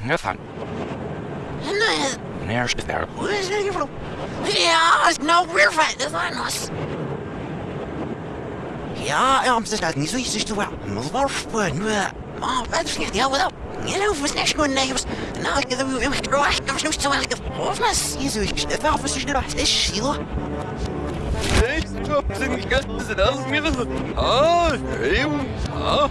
Have fun. There's there. Ja, no River is on us. Ja, ja, het is dat niet zo iets te wel. Mulwarpen, maar wat vliegt jou wel? Je hoeft niet gewoon nergens. Nou, ik heb hem gedraaid, ik heb hem zo wel gehoord. Je zo iets, het wel precies dat is Sheila. Ik heb het niet gezien, ik heb het niet gezien. Ah, heel, ah.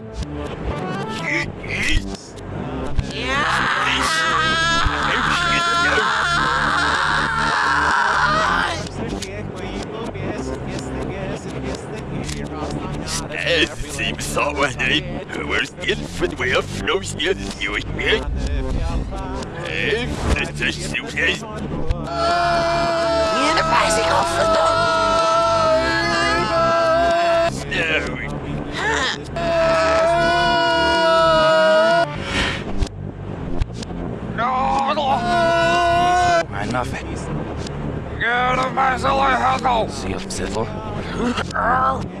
someone named Coercion Footwear flows in you again. Hey, this is Susan. You're the bicycle for the... No. No, no. nothing. Get a bicycle, Huckle. See you, Sizzle.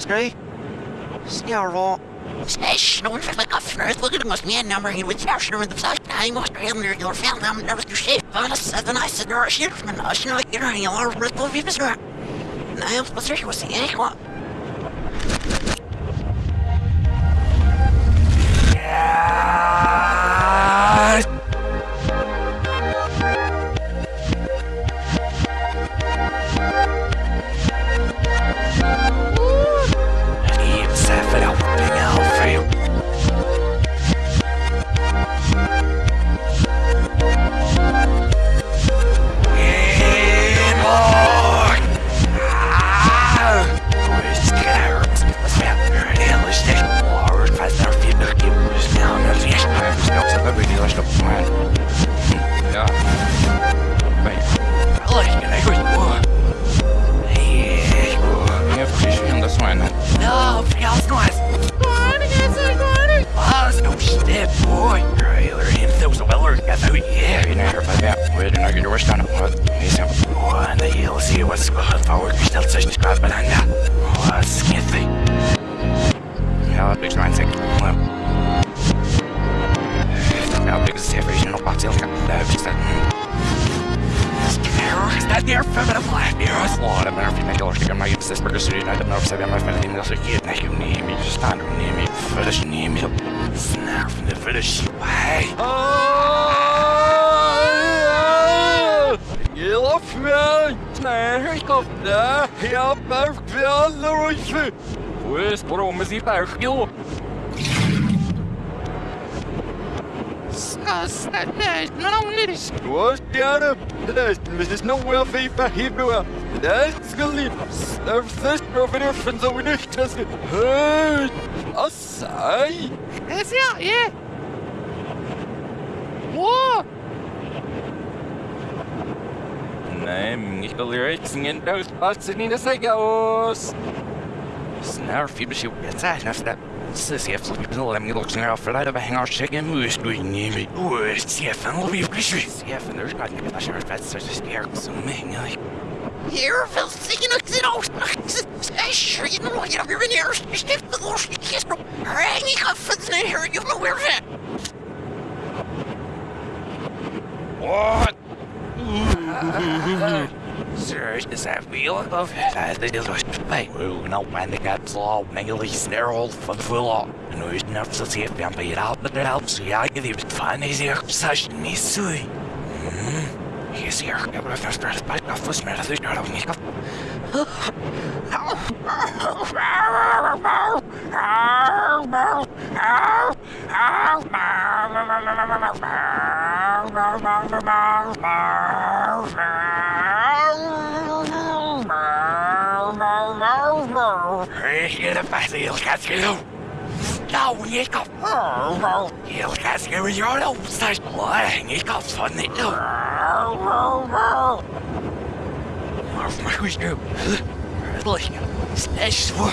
skri. Snarare. Smash, no one like off from earth. Look at us, man number. He was smash in the side. Be able to your family. I'm never to shape. On a seven, I said, or a shit from an ocean. I get her in your breath of your mister. And I am supposed to was the aqua. Nej, kofta! Jag behöver inte! Where's Bromas i Bergio? What got Das ist noch mehr wie bei Hebrew. Das geliebt. Das over there from the winner. Das hört. Asai. Is ja, yeah. What? Nej, ich will racingen those buses in the segos. Snarare fibershoot, it's a nästa. Sissy, jag får inte lämna låten här för det var hänga chicken mus du in mig. Oj, Stefan, vad vi blir sjuk. Stefan, du ska inte veta kört fett så det är så många. Here, Phil, singing a kid out. I sure you know, you know, you're in here. You stiff the little kiss. Hang me up for the here. You know where's that? What? Sir, is that real? Of that the was pay. Well, no man, the cat's law, mainly all for the full law. And there's enough to see if I'm paid out, but helps. Yeah, I give you fun easier. Such me, sui. Hmm. He's here. Jag vill först börja spela för smärta du gör av mig. Hier de beste heel gaat schreeuwen. Nou, ik kan. Heel gaat schreeuwen, joh, staat lang. Ik kan van niet. Maar voor mij goed nu. Like, slash voor.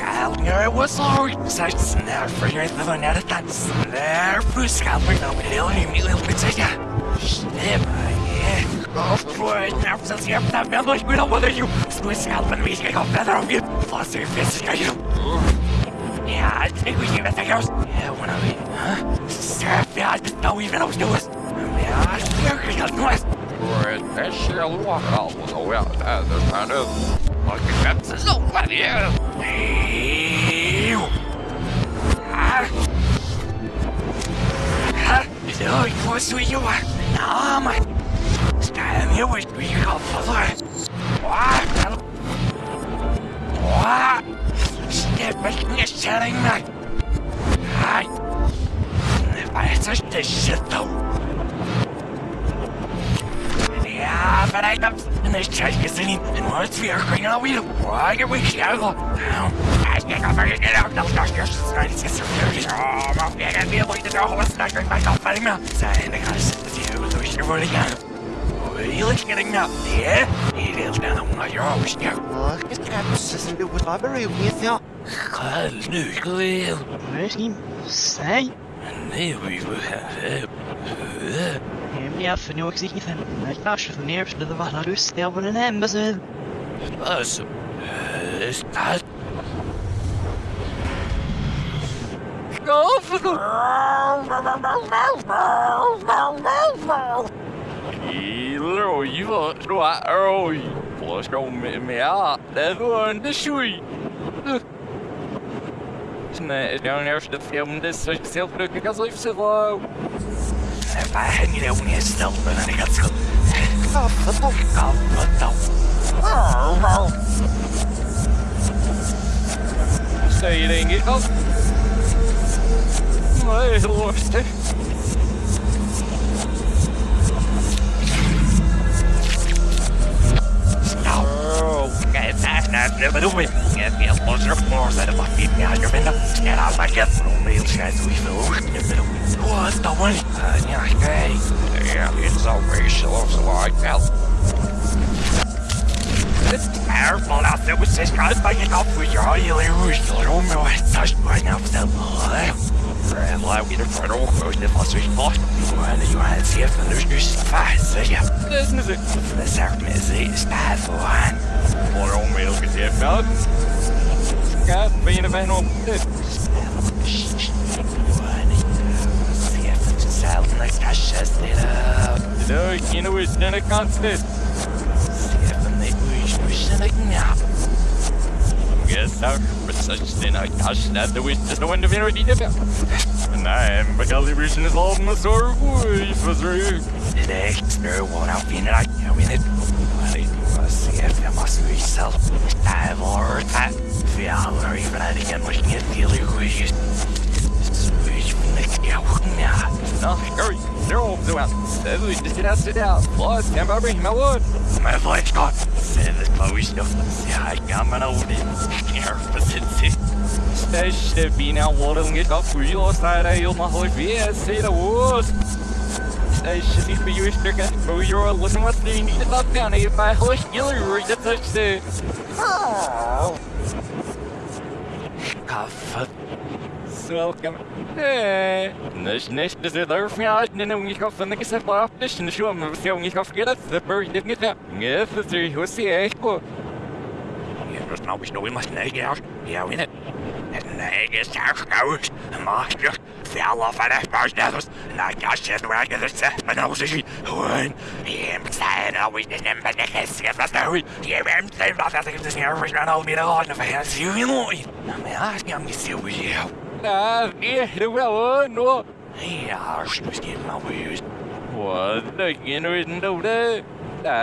do I'm we up for she, such say you wake up, and we go into that. Here we not still on it, but now the thought below, and yeah. Of course, now since you have that member, we don't want you. So scalp and we can go better of you. Plus, your fist is. Yeah, I think we give it a go. Yeah, one of it, huh? Sir, yeah, I just don't even know what's doing. Yeah, I swear, you're noise. Right, that shit walk out was a well, that is kind of a so funny. Yeah. Ew. Ah. Ah. Do you? No, man. Stand here with me, you got father. What? What? Step in your setting, man. Hi. If I touch this shit, though. Ja, bereid dat. En er is gezien in. En hoe het weer ging al weer. Waar je weer schouwen. Nou, als je kan vergeten dat ook nog nog eerst is is er Oh, weer en weer moet je er was naar je bij kan vallen. Zijn de gasten die heel door je worden gaan. Heel erg getting now. Ja, die wil dan nog naar je hoofd. Ja. Oh, ik heb precies de library with you. Ga nu geleel. Misschien zij. Nee, we. Ja, för nu också inte när kanske för ner skulle det vara lust jag var en hemma Alltså, stad. Kilo, you var så oj. Förstå mig med det var inte sjukt. Nej, jag är efter film, det är så självklart att jag så En mnie niet na niego. No, to to, to. Stel je denk ik. Nee, de worst. Nou, kijk, daar, daar, daar, closer floor that if I keep me out your window, stand out my get from me, guys, we feel what's the one? Uh, yeah, hey, yeah, it's so racial, I felt. It's terrible out there with this guy banging up with your you don't know it's such right now, so Red light with the front of the first week, boss. When you had to see if the is fast, yeah. This is it. The serpent is it's bad for one. Vår omväg ska se fram. Ska fina vänner om det. See if it's sound like Tasha's lit up. Det är inte vis den är konstigt. See if the make wish wish like now. Yes, sir. But such thing I gosh that the wish just no one to be ready to And I out. Get can't bring him, I would. My flight's gone. This Chloe stuff. See, I got my own in. Nervous Största bina våren get off real side I on my whole VS say the worst. Största sig för just det kan få göra listen what they need about down if I host you read the touch the. It there for me and then we go from the cassette off this and show me if you go get it the bird didn't get that. Yes, the three who's the echo. There's no wish no we must nag out. Yeah, in it. And nag is our goes. Master. Fell off at that first others. And I got shit where I get it set. My nose is one. I'm sad always in them, but I can't see if that's the way. Yeah, I'm saying about that. This here was not all me the Lord. If I had you in line. I'm asking, You. The no. Yeah, she was getting my views. What the inner know that?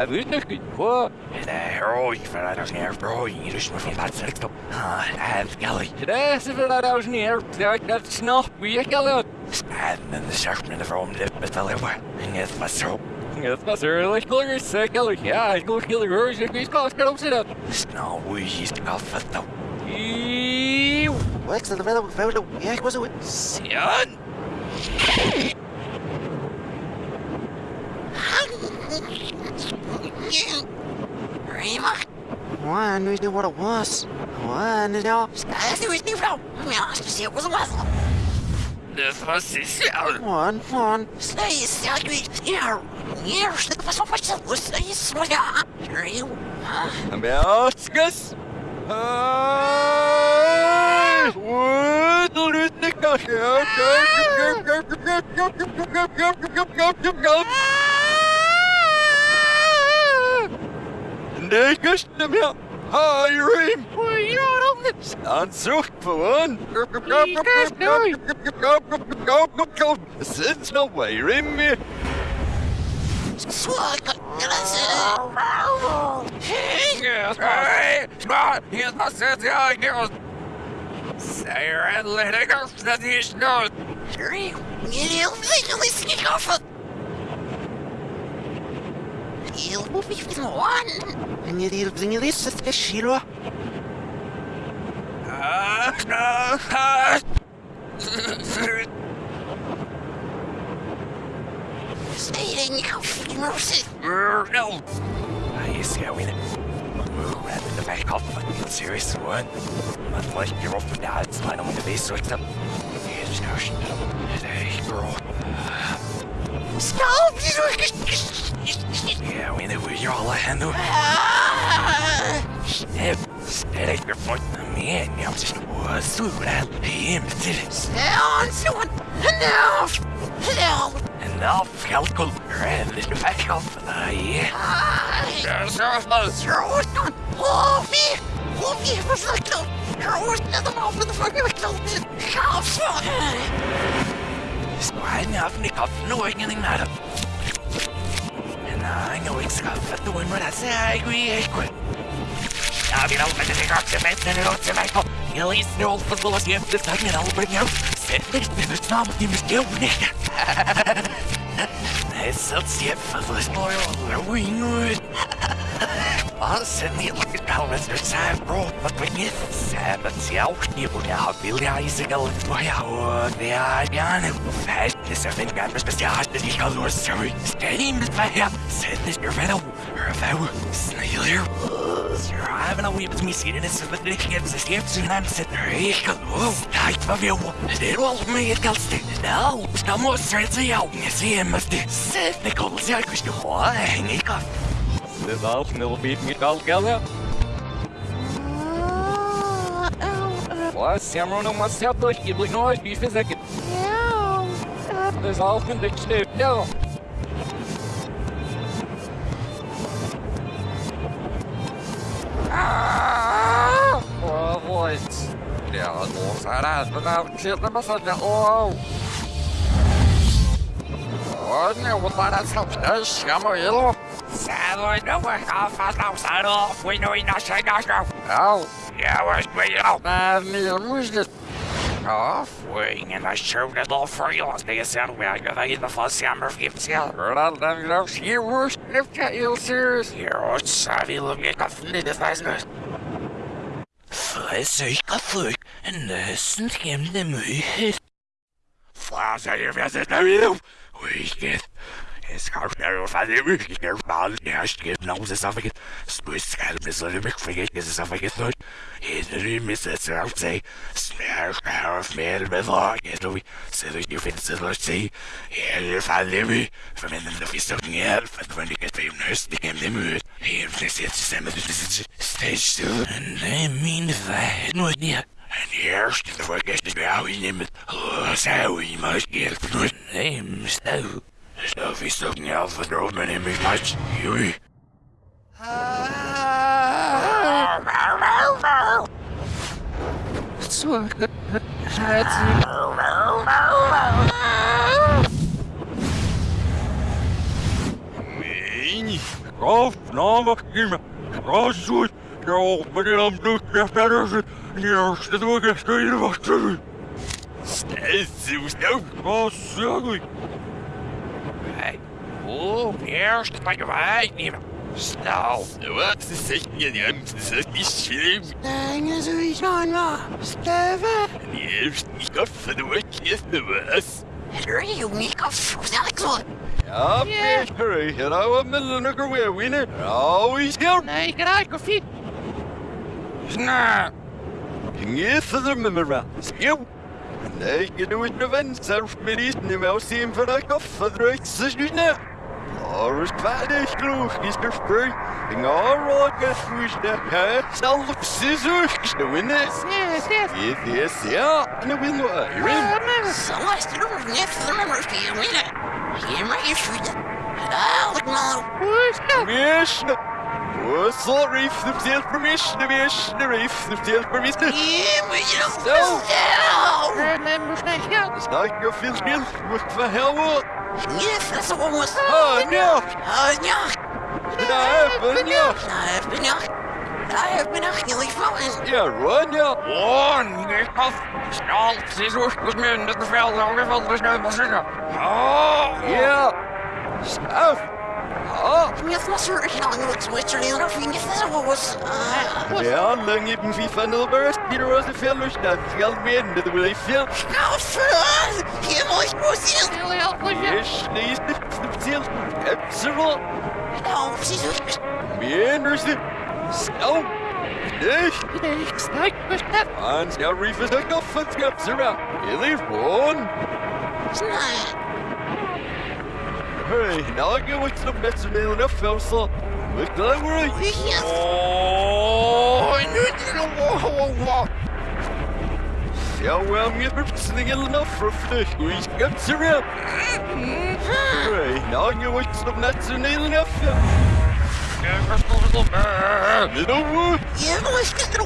This is good. What? Det är oj för att jag ska för oj, du ska få plats högt upp. Ah, är skallig. That's if I was near. That snap, we got out. Spännande the serpent från det betalade. Inget var så. Yes, that's early. Killer, sick, killer. Yeah, I go kill the rose if he's close. Up, sit up. Snow, we used to go for the. Wax the fellow, fellow, yeah, was it? Sion. Rima, One, we knew what it was. One, you know. stasi was new from. Ja, det was well. Det var Sion. One, one. Stay, stay, yeah, yeah, det var så fast. Stay, så ja. Rio. Amerikas. Ah, what do you think of Negus dem her. Hyrim. Ansucht von. Sitz noch bei Rimmi. Swag. Hey, smart. Here's my sense. Yeah, girls. Say your athletic. That's the issue. Rio. Rio, legally sneak off. Rio will be the least, you'll be the one. And you deal with this, a shiro. Stay in your mercy. No. I see how in it. Move right in the back up. Serious one. You're off with that. It's mine on the base sweat up. Here's how she Hey, girl. Stop. Yeah, we know where you're all at, handle. Step. Steady your foot. Man, I'm just was through that. Him. Down, someone. Enough. Enough. Enough. Red, this back up. Yeah. There's our close. Throw it on. Hold me. Hold me. It was like no. Throw it to the mouth of the fucking McDonald's. How fun. Squad enough, Nick up. No, anything matter. And I know it's got for doing what I say. I agree. I quit. Now, you know, I think I'm the best in it. It's like, at least no football is here. This time, I'll bring you. Sit this, it's not what you a the ni galwys yr sef bro, but wynydd. Sef y tiaw, ni bod ia hafil ia i sigil. Mae awr, ni a gan yw. Fed, nes y fynd gan bysbestiad, ydi cael o'r syrwy. Stein, bys fe ia. Syd nes yw'r feddw. Yr few, snailir. Sir, hafen a wybod mi sydd yn y sefyd yn eich gyda sydd sy'n am sydd yr eich cael o. Daeth fa fiw. Ydyn ôl mi i'r gael styn. Naw, sna mo sred y iawn. Nes i ymys di. Syd, ne gobl sy'n gwisgo ho. Hengi gael. Dit al snel beat me al gala. Wat Samro no mas help durch die blik nooit wie vir ek. Ja. Dis al van die step. Ja. What? Ja, ons ara, maar nou sit maar so dat nee, wat daar stop. Dis jammer, hello. Savoy, no more off, off, off, side off. We know enough, say no, no. Au. Yeah, we're straight out. Maar meer moest het. Halfway, and I showed it all for you. They said we are going in the first summer of gifts. Yeah, Vooral dan geloof je je worst. If je heel serious. what's savvy look at nothing in this business. Flesig a flick, and listen to him the mood. Flash, I visit the you. We get. Es kann schnell von dem ich mal erst geht noch das auf geht. Spüß skal bis so mich vergeht es auf geht nicht. Jeder miss es auf sei. Snare schnell auf mehr mit war geht du. Se du die findest es los sei. Jeder von dem ich verwenden das ist doch nicht wenn ich jetzt beim Nest in dem Müd. Hier ist jetzt zusammen das ist stage still. And I mean that no idea. En eerst de vergeten bij jou in het zou je maar keer voor neem stel. Zelf hem is much. Namelijk in Groot Ja, maar dan doet het verder. Ja, dat doe ik echt in wat te Stel zo snel. Wat zeg Hey. Oh, eerst maar je wij nemen. Stel. Wat is echt niet aan het is slim. Nee, sowieso no. Steven. Die heeft niet af van de wekjes te was. Hur är ju mycket av Alex Ja, Peter, hier hou we middelen nog weer winnen. Always here. Nej, graag och fint. Snap. Inget för dem med mig. Skjut. Nej, jag doe het venstre med is nu med oss in för att kaffe dröjt så snyggt. Alles färdigt, klokt, is er spray. Inga råga frusna. Ja, salv scissors. Nu vinner. Yes, yes. Yes, yes, ja. Nu vinner Iron. Celeste, du har ner för de här spelningarna. Ge mig skyddet. Alex Malo. Yes. Oh, sorry, the sales permission, the wish, the reef, the sales permission. Ge mig So. dem. Snart jag fyllt till. Vad för helvete? Yes, that's what was. Oh, no. Oh, ja. Nej, men ja. Nej, men ja. Nej, men ja, jag är fan. Ja, run, ja. One, get off. Snel, scissors, dus men, dat bevel, dan geval, dus nu maar zitten. Oh, Ja. Staff. Ja. Jag måste höra något switcher i några was. Ja, lang eben wie van der die er was een veel staat. Geld meer, dat wil ik veel. Alfred! Ge mig musil! Yes, nee, is de stil. Absoluut. Ja, precies. Meer, er is de. Snel. Nee. Hans, ja, reef is ook nog van schaps around. Je leeft one. Hey, nou, ik ga wat nog met z'n heel enough, Elsa. Look, don't worry. oh, nu Ja, wel, meer beslissing heel enough voor vlug. Hoe is schaps around? Hey, nou, ik ga wat nog met z'n heel enough. Middle wood. Je moest het er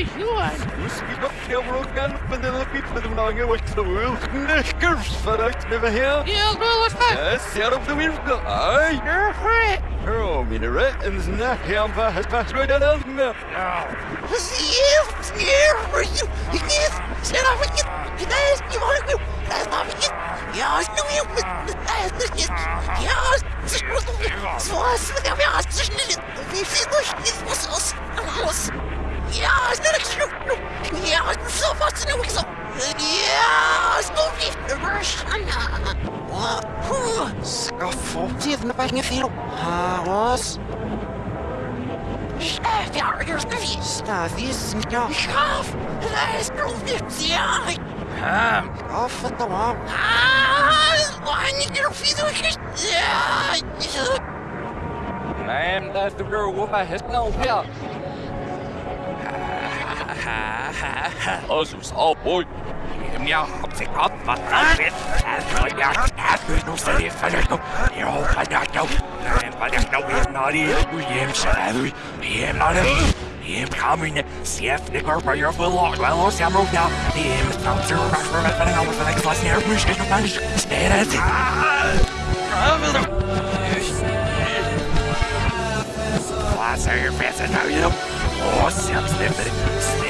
ja, bij je in koffie. Misschien nog heel veel gaan van de liep met een lange wat zo wil. Knikkers vanuit de heel. Ja, zeer op de winkel. Ai. Oh, minere, en zijn nacht gaan van het pas weer dan elke meer. Yes, yes, for you. Yes, up with you. Yes, you want to. That's not with you. Yes, no, you. The shit. Yes, this the. With the yes, this is it. We see the shit. Was us. Was. Yes, no, no, no, het naar bij veel. Was. Schaf, ja. Schaf, is ja. Schaf, dat is nog niet. Ja. Schaf, het dan wel. Ah, meer veel is. Ja, där stod du bara hästen och ja. Så sa boy. Ja, op zich af, wat dat is. En van ja, het nog steeds van het nog. Je hoopt van dat nou. En van dat nou weer naar die doe je hem schrijven. Je hem naar hem. Je hem coming. Chef, de korper, je veel lang. Wel, als je hem ook nou. Je hem straks zo raar voor met een ander van ik was neer. Moest je nog maar eens. Stel het. Wat zeg je vet nou je? Oh, zelfs de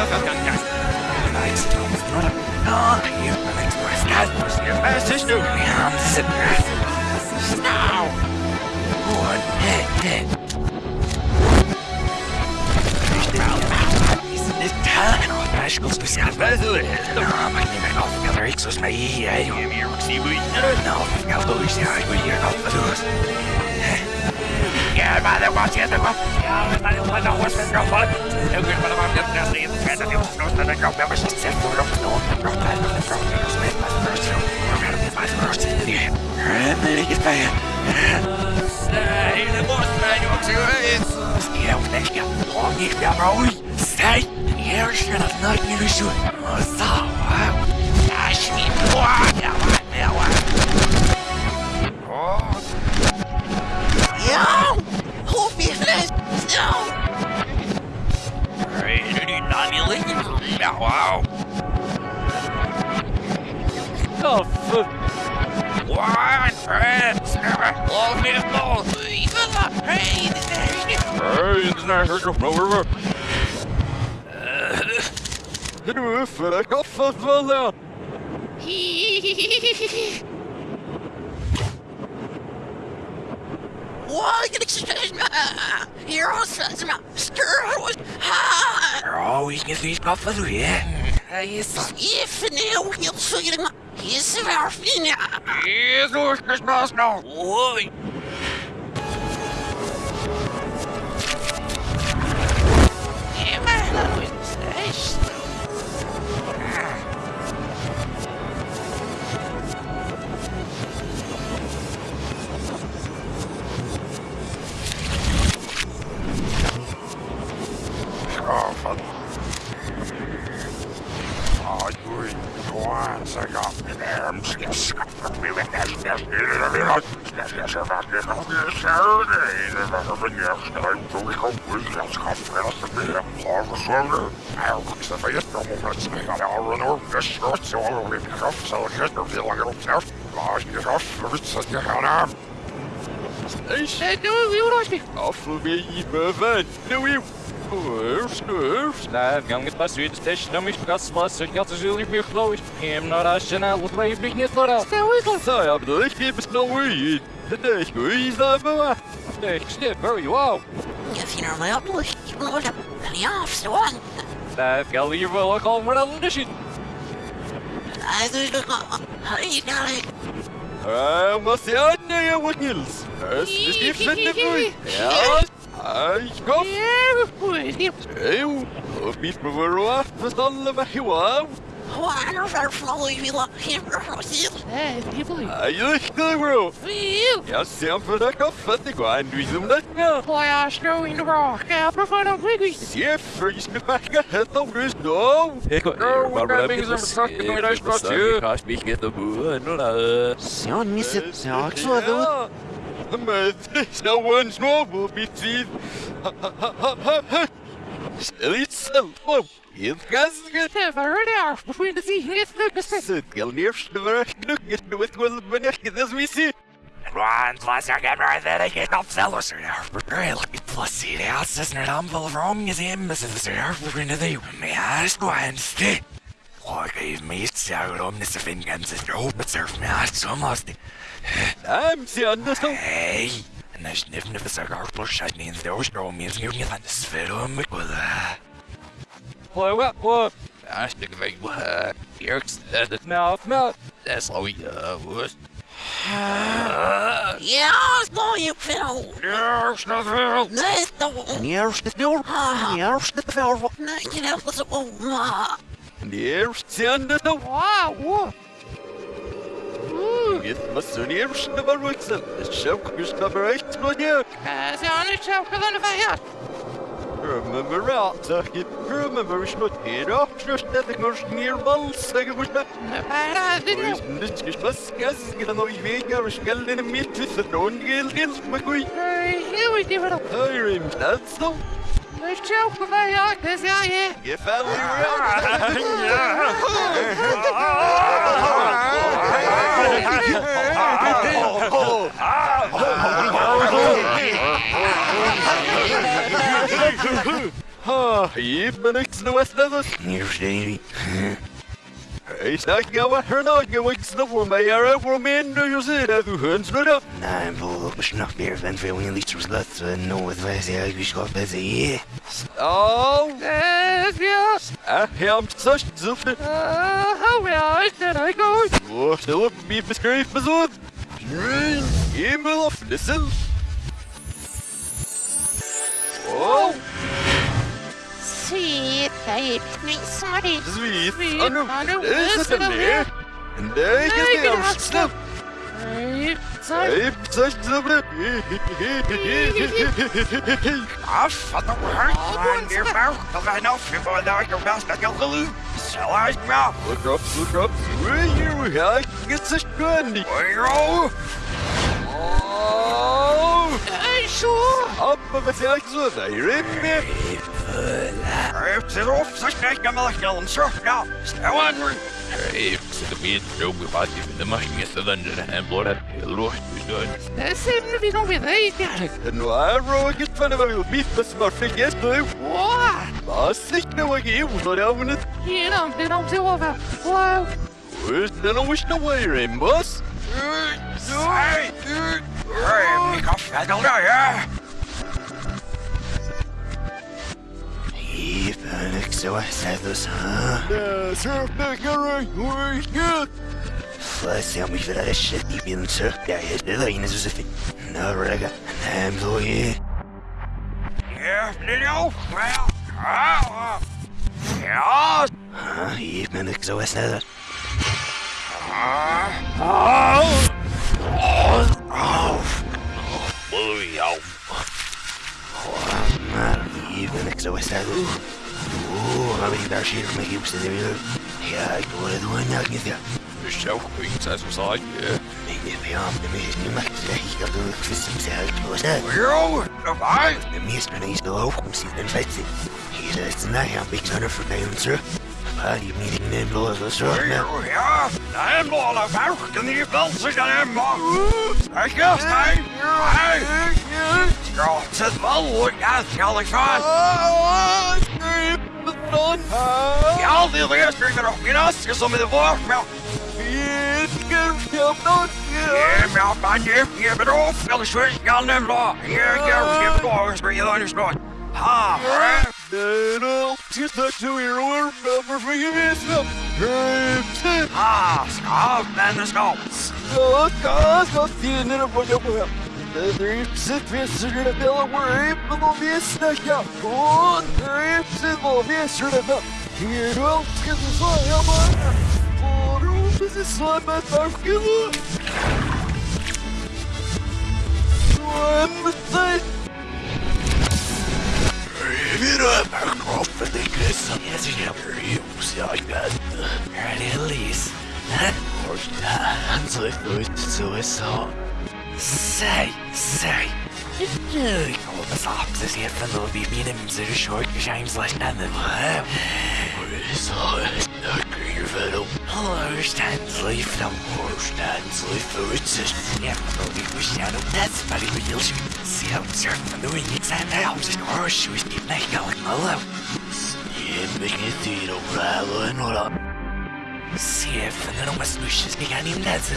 go, go, go, go. Nice, Thomas, not a... Oh, you like that was your message to me. I'm there. Now. One, hey, hey. This time, Rascals to see by the way. No, my name is off the other Xos, my I am here, see we. No, I'll do this, I will hear off the doors. Yeah, by the watch, yeah, the watch. Yeah, by the one, the horse, and drop on. No good, but I'm just nasty. And the news, no, the drop member, she said, no, no, no, drop that, no, drop, no, split by the first, we're gonna be by the first. Yeah, and then it gets bad. Say, the boss, man, you want Long live ball. Hey, this is Hey, it's not hurt your over. Du för att kaffa för det. Why get excited? You're all sons of stir was. Oh, we can see stuff as we Yes. If now he'll see him. He's our fina. Yes, Lord Christmas now. Oi. Don't me. Off of me, Mervyn. No, you. Nerves, nerves. Nej, gången på Sydstation om ich das was ich hatte so nicht mehr glaube ich. Im National was ich mich nicht vor. Så jag blir inte besnöjd. Det är skit, bara. Ich steht very wow. If you know my upload, you know what? Ja, så han. Där ska vi väl komma den där shit. I do look. Hey, darling. Jag måste göra nya Wills. Det skriften är full. Ja. Aj, kom. Jo. Og bit med vår råd, for alle var jo av. Why are there flowing me like him or seal? Hey, people. Jeg gikk det, bro. Feel. Jeg ser for deg kaffe til hva enn du som det er. Why are snowing the rock? I prefer the wiggy. Se først du pakker helt av du stå. Son, miss it. So, so, though. Men det er one små på mitt tid. Litt selvpå. Helt ganske. Never there. Between the sea, it's the best. Skal nedstøre knukket noe til benekket det som vi sier. Run, plus jag kan röra det get up sellers are there. But real, plus see the houses and I'm full of wrong as him as if they're for into the me ass go and stay. Like I've made sour on this fin guns is your but surf me ass so must. I'm seeing this. Hey, and there's niffin of the cigar plus shot means the ocean means you can find the spit on me with a. What, what, what? I stick of a Yerks, that's mouth, mouth. That's how we, uh, was. Yeah, no, you fell. Yes, nothing. That's the one. Here's the door. Ah, Here's the door. no, you know, what's oh, ma. Neer seeing never right. No, yeah. As on the choke of the fire. Remember out, Turkey. Remember, it's not here. Just that the girl's near balls. Second was that. The fire, I didn't know. This is bus gas. Get a noise maker. Skull in a meat with the drone gill gills. My. Hey, here we give it. I rem that's so. The choke of the fire, this guy here. You family around. Ah, even it's the west of us. Here's Davy. Hey, stack go at her now. You wake the woman. I are over men. Do you see that? Who hunts not up? I'm full of snuff beer, then for when least was that, so no with Vesey, I wish got busy, yeah. Oh, Yes, yes. I am such zuffle. Uh, how well did I go? Oh, still up me beskrevet med sånn. Rain, himmel og flissel. Oh, Sweet babe, me sorry. sweet. Sweet, Anu, Anu, det listen sånn up det. En dag Hey, det get av out, snapp. Hey, sorry. Hei, such zuffle. I've fought the world, man, dear bow, because I know if you're not your best, I can lose. So I smell. Look up, look up. Where you are, get such candy. Where you? Oh, Hey, sure. up of a tax with a rip. If it's off, such a nice gamma like Ellen, sure, now. Stay on, Hey, så det blir ett jobb i party för det måste inte vända en blåda. Låt du dö. Det ser vi nog vid dig, Gary. Nu är råget för det var ju mitt med smörfig gäst nu. What? Vad sitter jag i osorgavnet? Genom det de ser över. Wow. Utan att wish no way, Rimbus. Hey! Hey, pick off that old yeah? Even so I said this, huh? Surfbäckare, hur är Let's see how we fit out of shit deep in the surf. Yeah, yeah, the line is as if it. No, rega. I'm so Auf! Bully auf! Even ik zo is dat. Oeh, maar ben ik daar zeer van mijn hielpste de Yeah, I'm hoor het doen, ja, ik niet ja. Dus zo goed, zij zo saai. Ik heb je aan de meest niet mag zeggen, ik had ook vist hem zei ik was dat. Jo, dat waar? De meest ben ik zo hoog, om zitten en vetzen. Hier is het na, ja, ik zou er voor mij om terug. Maar die meeting neemt los, dat is zo. Ja, ja daar hem al af. Kan die wel zich aan hem maar. Ik ga staan. Hey. Ja, het is wel hoor. Ja, zal ik gaan. Ja, die eerste keer erop. Je naast je zo met de woord. Ja, maar man, je je bent af. Wel eens weer gaan hem la. Je je je bent af. Spring je dan eens nooit. Ha, hè? Just that to your work, for you miss them. Ha, stop, man, let's go. Så kan jag tiene på jobbet. Dripset visser det bella waripen og visnekka. Og dripset og visser det bella. Hier welke de saia bare. Og rope seg saia med tauken. Svømmet Mira, off the kiss. Yes, you have you see I got release. Hans ut så så. Säg, säg. Nu kommer faktiskt chefen och vi mina mser short James Lashnan. Så snackar ju väl om Horstands life om Horstands life och it's Ja, men vi får känna that's very real. Se how surfen doing it and now was keep making de mest lusches ni kan inte läsa.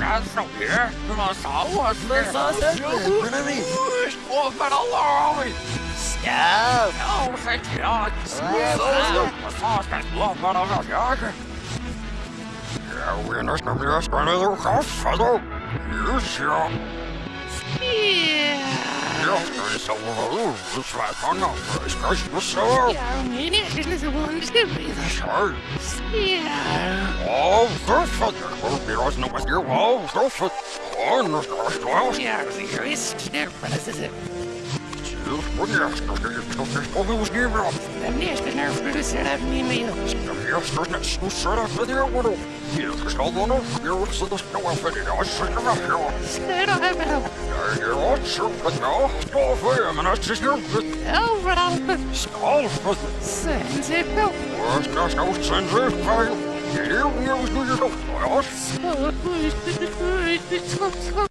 That's so here. Du har sauer. Men sa seg, men er vi? Åh, men alla Ja, Ja, säg ja. Ja, vad fan, loppan av jag. Ja, vi är nästan blir spännande och kaffe då. Just ja. Ja, det är så roligt. Släpparna. Jag ska inte så. Sorry. Åh, kaffet. Jag blir oss nog att ge av kaffet.